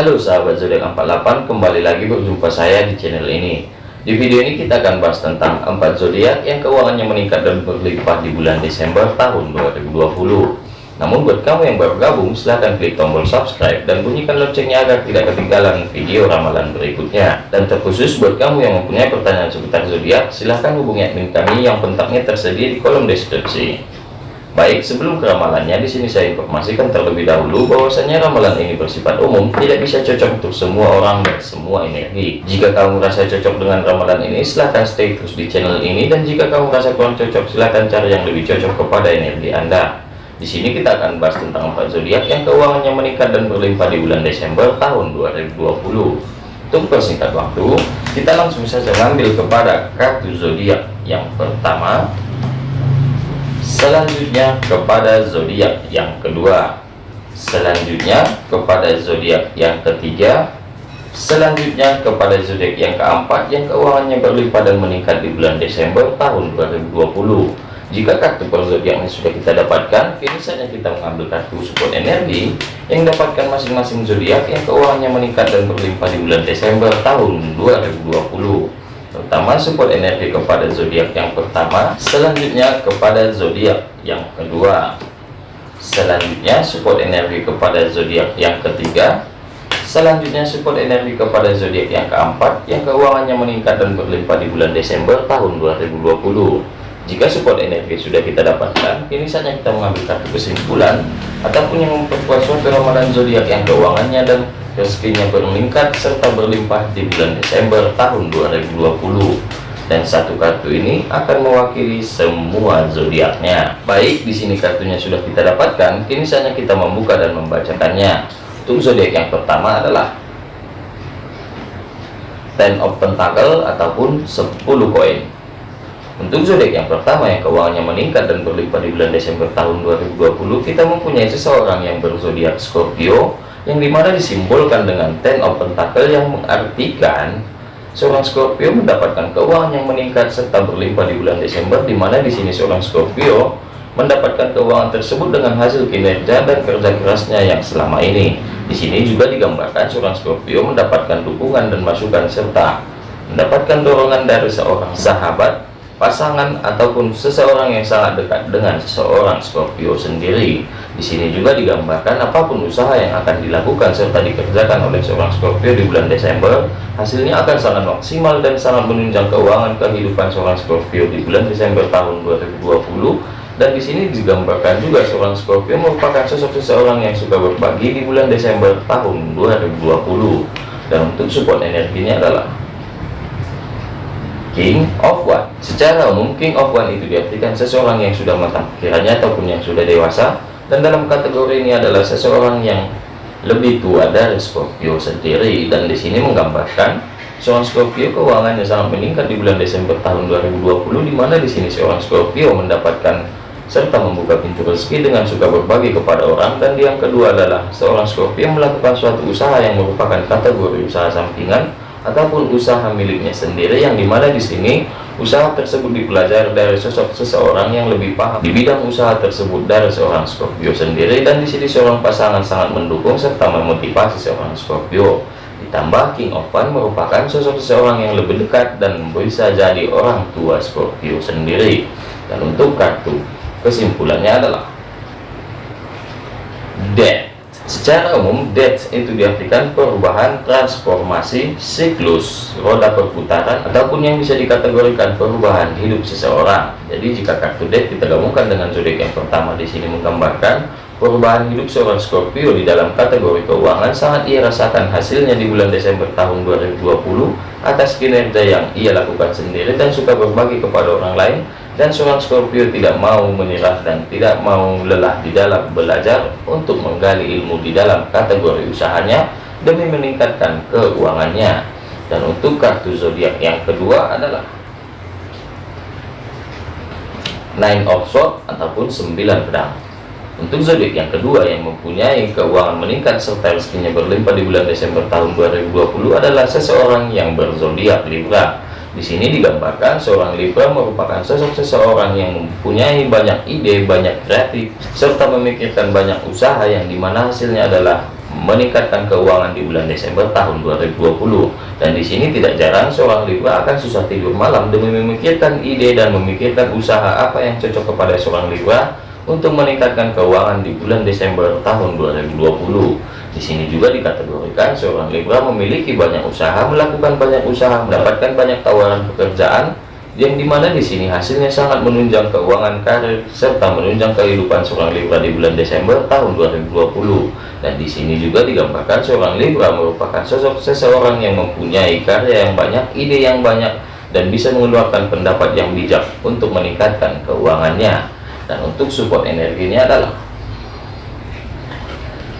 Halo sahabat zodiak 48 kembali lagi berjumpa saya di channel ini. Di video ini kita akan bahas tentang 4 zodiak yang keuangannya meningkat dan berlimpah di bulan Desember tahun 2020 namun buat kamu yang baru gabung silahkan klik tombol subscribe dan bunyikan loncengnya agar tidak ketinggalan video ramalan berikutnya. Dan terkhusus buat kamu yang mempunyai pertanyaan seputar zodiak silahkan hubungi admin kami yang kontaknya tersedia di kolom deskripsi Baik, sebelum ke ramalannya, di sini saya informasikan terlebih dahulu bahwasanya ramalan ini bersifat umum, tidak bisa cocok untuk semua orang dan semua energi. Jika kamu merasa cocok dengan ramalan ini, silahkan stay terus di channel ini, dan jika kamu merasa kurang cocok, silahkan cari yang lebih cocok kepada energi Anda. Di sini kita akan bahas tentang empat zodiak yang keuangannya meningkat dan berlimpah di bulan Desember tahun 2020. Untuk persingkat waktu, kita langsung saja mengambil kepada kartu zodiak yang pertama selanjutnya kepada zodiak yang kedua. Selanjutnya kepada zodiak yang ketiga. Selanjutnya kepada zodiak yang keempat yang keuangannya berlimpah dan meningkat di bulan Desember tahun 2020 jika kartu per zodiaknya sudah kita dapatkan? Kini saatnya kita mengambil kartu support energi yang dapatkan masing-masing zodiak yang keuangannya meningkat dan berlimpah di bulan Desember tahun 2020 pertama support energi kepada zodiak yang pertama selanjutnya kepada zodiak yang kedua. Selanjutnya support energi kepada zodiak yang ketiga. Selanjutnya support energi kepada zodiak yang keempat yang keuangannya meningkat dan berlimpah di bulan Desember tahun 2020 jika support energi sudah kita dapatkan kini saatnya kita mengambil kartu kesimpulan ataupun yang memperkuat suatu ramalan zodiak yang keuangannya dan rezekinya meningkat serta berlimpah di bulan Desember tahun 2020 dan satu kartu ini akan mewakili semua zodiaknya. Baik di sini kartunya sudah kita dapatkan. Kini saatnya kita membuka dan membacakannya. Untuk zodiak yang pertama adalah Ten of Pentacle ataupun 10 koin. Untuk zodiak yang pertama yang keuangannya meningkat dan berlimpah di bulan Desember tahun 2020 kita mempunyai seseorang yang berzodiak Scorpio yang di mana disimbolkan dengan ten of pentacle yang mengartikan seorang Scorpio mendapatkan keuangan yang meningkat serta berlimpah di bulan Desember di mana di sini seorang Scorpio mendapatkan keuangan tersebut dengan hasil kinerja dan kerja kerasnya yang selama ini. Di sini juga digambarkan seorang Scorpio mendapatkan dukungan dan masukan serta mendapatkan dorongan dari seorang sahabat pasangan ataupun seseorang yang sangat dekat dengan seseorang Scorpio sendiri. Di sini juga digambarkan apa pun usaha yang akan dilakukan serta dikerjakan oleh seorang Scorpio di bulan Desember, hasilnya akan sangat maksimal dan sangat menunjang keuangan kehidupan seorang Scorpio di bulan Desember tahun 2020. Dan di sini digambarkan juga seorang Scorpio merupakan sosok seseorang yang suka berbagi di bulan Desember tahun 2020. Dan untuk support energinya adalah King of One. Secara umum King of One itu diartikan seseorang yang sudah matang kiranya ataupun yang sudah dewasa dan dalam kategori ini adalah seseorang yang lebih tua dari Scorpio sendiri dan di sini menggambarkan seorang Scorpio keuangannya sangat meningkat di bulan Desember tahun 2020 di mana di sini seorang Scorpio mendapatkan serta membuka pintu rezeki dengan suka berbagi kepada orang dan yang kedua adalah seorang Scorpio melakukan suatu usaha yang merupakan kategori usaha sampingan ataupun usaha miliknya sendiri yang di mana di sini usaha tersebut dipelajari dari sosok seseorang yang lebih paham. Di bidang usaha tersebut dari seorang Scorpio sendiri dan di sini seorang pasangan sangat mendukung serta memotivasi seorang Scorpio. Ditambah King of Fun merupakan sosok seseorang yang lebih dekat dan bisa jadi orang tua Scorpio sendiri. Dan untuk kartu kesimpulannya adalah Secara umum, death itu diartikan perubahan, transformasi, siklus, roda perputaran, ataupun yang bisa dikategorikan perubahan hidup seseorang. Jadi jika kartu death kita gabungkan dengan zodiak yang pertama di sini menggambarkan perubahan hidup seorang Scorpio di dalam kategori keuangan sangat ia rasakan hasilnya di bulan Desember tahun 2020 atas kinerja yang ia lakukan sendiri dan suka berbagi kepada orang lain dan seorang Scorpio tidak mau menyerah dan tidak mau lelah di dalam belajar untuk menggali ilmu di dalam kategori usahanya demi meningkatkan keuangannya. Dan untuk kartu zodiak yang kedua adalah nine of swords ataupun sembilan pedang. Untuk zodiak yang kedua yang mempunyai keuangan meningkat serta rezekinya berlimpah di bulan Desember tahun 2020 adalah seseorang yang berzodiak Libra di sini digambarkan seorang Libra merupakan sosok seseorang yang mempunyai banyak ide, banyak kreatif, serta memikirkan banyak usaha yang di mana hasilnya adalah meningkatkan keuangan di bulan Desember tahun 2020 dan di sini tidak jarang seorang Libra akan susah tidur malam demi memikirkan ide dan memikirkan usaha apa yang cocok kepada seorang Libra untuk meningkatkan keuangan di bulan Desember tahun 2020 di sini juga dikategorikan seorang Libra memiliki banyak usaha melakukan banyak usaha mendapatkan banyak tawaran pekerjaan yang di mana di sini hasilnya sangat menunjang keuangan karir serta menunjang kehidupan seorang Libra di bulan Desember tahun 2020 dan di sini juga digambarkan seorang Libra merupakan sosok seseorang yang mempunyai karya yang banyak ide yang banyak dan bisa mengeluarkan pendapat yang bijak untuk meningkatkan keuangannya. Dan untuk support energinya adalah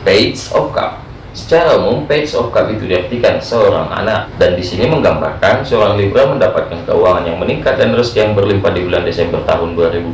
Page of Cup Secara umum, page of cup itu diartikan seorang anak dan di sini menggambarkan seorang Libra mendapatkan keuangan yang meningkat dan rezeki yang berlimpah di bulan Desember tahun 2020,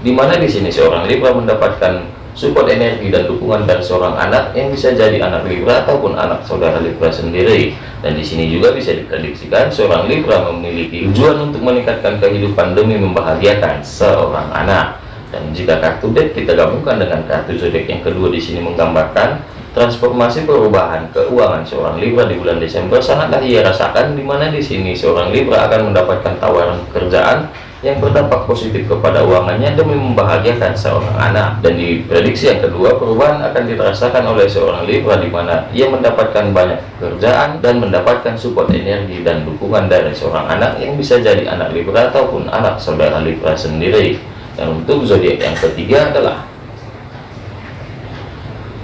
di mana di sini seorang Libra mendapatkan support energi dan dukungan dari seorang anak yang bisa jadi anak Libra ataupun anak saudara Libra sendiri. Dan di sini juga bisa diprediksikan seorang Libra memiliki tujuan untuk meningkatkan kehidupan demi membahagiakan seorang anak. Dan jika kartu deck kita gabungkan dengan kartu zodiak yang kedua di sini menggambarkan Transformasi perubahan keuangan seorang Libra di bulan Desember sangatlah ia rasakan di mana di sini seorang Libra akan mendapatkan tawaran pekerjaan yang berdampak positif kepada uangannya demi membahagiakan seorang anak. Dan di prediksi yang kedua perubahan akan dirasakan oleh seorang Libra di mana ia mendapatkan banyak pekerjaan dan mendapatkan support energi dan dukungan dari seorang anak yang bisa jadi anak Libra ataupun anak saudara Libra sendiri dan untuk zodiak yang ketiga adalah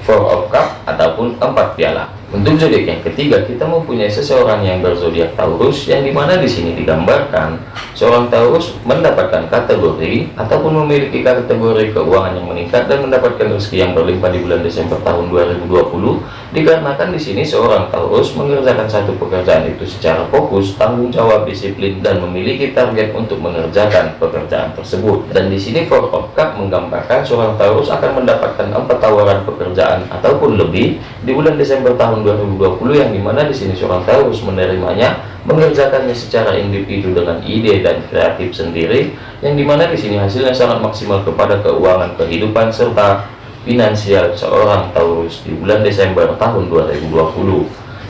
Four of Cup ataupun empat piala. Untuk zodiak yang ketiga, kita mempunyai seseorang yang berzodiak Taurus, yang di mana di sini digambarkan seorang Taurus mendapatkan kategori ataupun memiliki kategori keuangan yang meningkat dan mendapatkan rezeki yang berlimpah di bulan Desember tahun 2020. Dikarenakan di sini seorang Taurus mengerjakan satu pekerjaan itu secara fokus, tanggung jawab, disiplin, dan memiliki target untuk mengerjakan pekerjaan tersebut. Dan di sini Four of Cup menggambarkan seorang Taurus akan mendapatkan empat tawaran pekerjaan ataupun lebih di bulan Desember tahun tahun 2020 yang di mana di sini seorang Taurus menerimanya mengerjakannya secara individu dengan ide dan kreatif sendiri yang di mana di sini hasilnya sangat maksimal kepada keuangan kehidupan serta finansial seorang Taurus di bulan Desember tahun 2020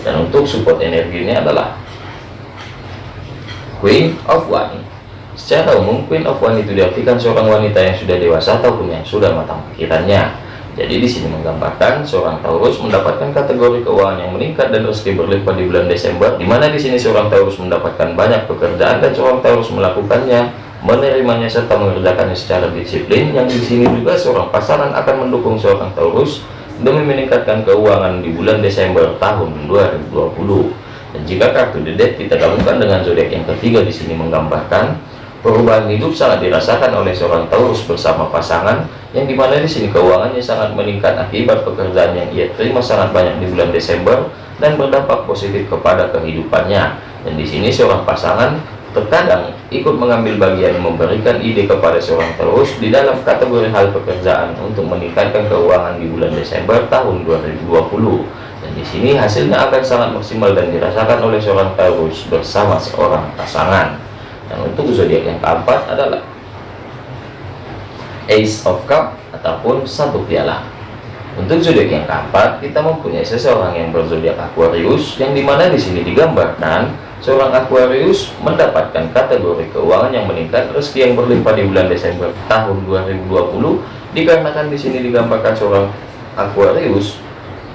dan untuk support energi ini adalah Queen of One secara umum Queen of One itu diartikan seorang wanita yang sudah dewasa ataupun yang sudah matang pikirannya jadi di sini menggambarkan seorang Taurus mendapatkan kategori keuangan yang meningkat dan rezeki berlimpah di bulan Desember, di mana di sini seorang Taurus mendapatkan banyak pekerjaan dan seorang Taurus melakukannya, menerimanya serta mengerjakannya secara disiplin. Yang di sini juga seorang pasangan akan mendukung seorang Taurus demi meningkatkan keuangan di bulan Desember tahun 2020. Dan jika kartu Dead kita gabungkan dengan zodiak yang ketiga di sini menggambarkan Perubahan hidup sangat dirasakan oleh seorang Taurus bersama pasangan, yang di mana di sini keuangannya sangat meningkat akibat pekerjaan yang ia terima sangat banyak di bulan Desember dan berdampak positif kepada kehidupannya. Dan di sini seorang pasangan terkadang ikut mengambil bagian memberikan ide kepada seorang Taurus di dalam kategori hal pekerjaan untuk meningkatkan keuangan di bulan Desember tahun 2020. Dan di sini hasilnya akan sangat maksimal dan dirasakan oleh seorang Taurus bersama seorang pasangan. Dan untuk zodiak yang keempat adalah Ace of Cup ataupun satu piala. Untuk zodiak yang keempat, kita mempunyai seseorang yang berzodiak Aquarius, yang di mana di sini digambarkan seorang Aquarius mendapatkan kategori keuangan yang meningkat, rezeki yang berlimpah di bulan Desember tahun 2020. Dikarenakan di sini digambarkan seorang Aquarius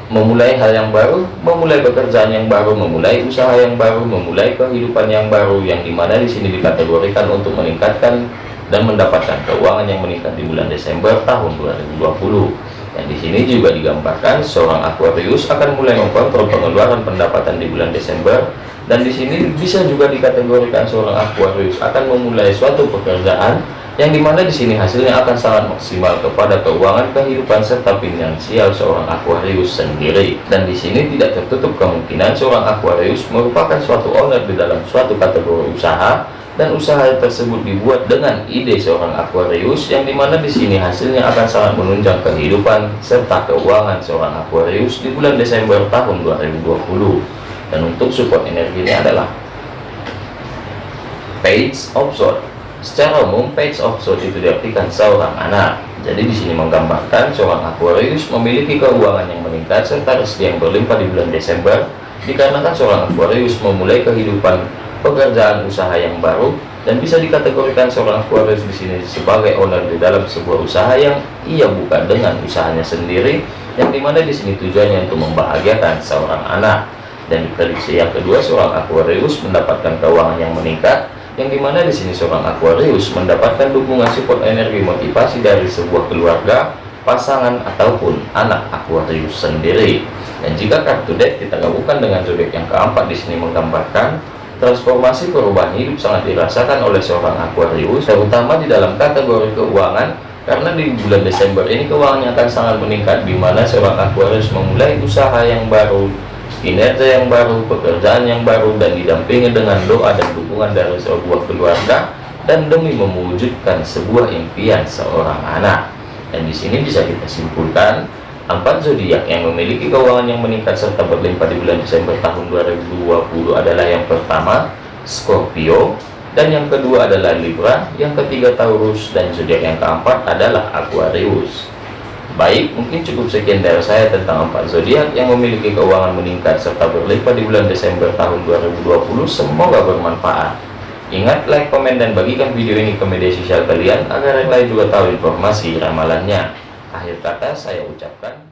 memulai hal yang baru, memulai pekerjaan yang baru, memulai usaha yang baru, memulai kehidupan yang baru yang di mana di sini dikategorikan untuk meningkatkan dan mendapatkan keuangan yang meningkat di bulan Desember tahun 2020. Dan di sini juga digambarkan seorang Aquarius akan mulai mengkontrol pengeluaran pendapatan di bulan Desember dan di sini bisa juga dikategorikan seorang Aquarius akan memulai suatu pekerjaan yang di mana di sini hasilnya akan sangat maksimal kepada keuangan kehidupan serta finansial seorang Aquarius sendiri. Dan di sini tidak tertutup kemungkinan seorang Aquarius merupakan suatu owner di dalam suatu kategori usaha dan usaha tersebut dibuat dengan ide seorang Aquarius yang di mana di sini hasilnya akan sangat menunjang kehidupan serta keuangan seorang Aquarius di bulan Desember tahun 2020 dan untuk support energinya adalah Page of Swords Secara umum, page of sword itu diartikan seorang anak. Jadi di sini menggambarkan seorang Aquarius memiliki keuangan yang meningkat serta rezeki yang berlimpah di bulan Desember dikarenakan seorang Aquarius memulai kehidupan pekerjaan usaha yang baru dan bisa dikategorikan seorang Aquarius di sini sebagai owner di dalam sebuah usaha yang ia buka dengan usahanya sendiri yang di mana di sini tujuannya untuk membahagiakan seorang anak dan di prediksi yang kedua seorang Aquarius mendapatkan keuangan yang meningkat yang di mana di sini seorang Aquarius mendapatkan dukungan support energi motivasi dari sebuah keluarga pasangan ataupun anak Aquarius sendiri. Dan jika kartu deck kita gabungkan dengan zodiak yang keempat di sini menggambarkan transformasi perubahan hidup sangat dirasakan oleh seorang Aquarius terutama di dalam kategori keuangan karena di bulan Desember ini keuangannya akan sangat meningkat di mana seorang Aquarius memulai usaha yang baru kinerja yang baru, pekerjaan yang baru, dan didampingi dengan doa dan dukungan dari sebuah keluarga dan demi mewujudkan sebuah impian seorang anak. Dan di sini bisa kita simpulkan empat zodiak yang memiliki keuangan yang meningkat serta berlimpah di bulan Desember tahun 2020 adalah yang pertama Scorpio dan yang kedua adalah Libra, yang ketiga Taurus dan zodiak yang keempat adalah Aquarius. Baik, mungkin cukup sekian dari saya tentang empat zodiak yang memiliki keuangan meningkat serta berlimpah di bulan Desember tahun 2020. Semoga bermanfaat. Ingat, like, komen, dan bagikan video ini ke media sosial kalian agar yang lain juga tahu informasi ramalannya. Akhir kata saya ucapkan